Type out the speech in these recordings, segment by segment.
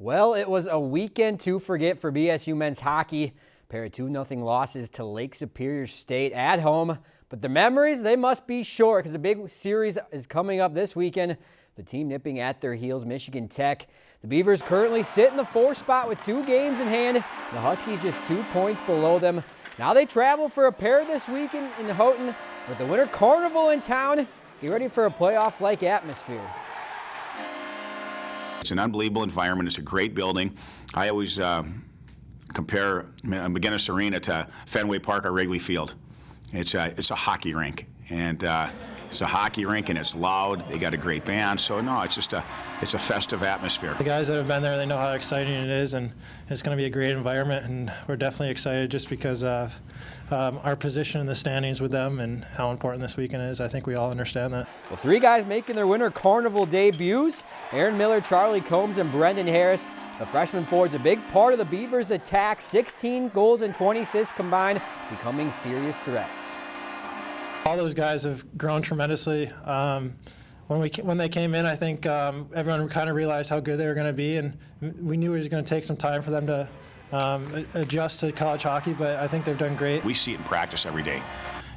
Well, it was a weekend to forget for BSU men's hockey. Pair of 2-0 losses to Lake Superior State at home. But the memories, they must be short because a big series is coming up this weekend. The team nipping at their heels, Michigan Tech. The Beavers currently sit in the four spot with two games in hand. The Huskies just two points below them. Now they travel for a pair this weekend in Houghton with the Winter Carnival in town. Get ready for a playoff-like atmosphere. It's an unbelievable environment. It's a great building. I always uh, compare MacInnes Arena to Fenway Park or Wrigley Field. It's a, it's a hockey rink. And uh, it's a hockey rink and it's loud. They got a great band. So no, it's just a it's a festive atmosphere. The guys that have been there, they know how exciting it is, and it's going to be a great environment. And we're definitely excited just because of um, our position in the standings with them and how important this weekend is. I think we all understand that. Well, three guys making their Winter Carnival debuts: Aaron Miller, Charlie Combs, and Brendan Harris. The freshman forward's a big part of the Beavers' attack. 16 goals and 20 assists combined, becoming serious threats. All those guys have grown tremendously. Um, when we when they came in, I think um, everyone kind of realized how good they were going to be, and we knew it was going to take some time for them to um, adjust to college hockey. But I think they've done great. We see it in practice every day,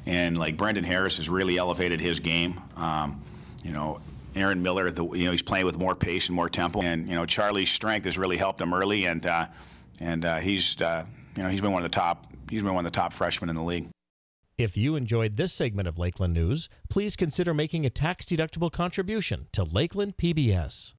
and like Brendan Harris has really elevated his game. Um, you know, Aaron Miller, the, you know, he's playing with more pace and more tempo, and you know, Charlie's strength has really helped him early, and uh, and uh, he's uh, you know he's been one of the top he's been one of the top freshmen in the league. If you enjoyed this segment of Lakeland News, please consider making a tax-deductible contribution to Lakeland PBS.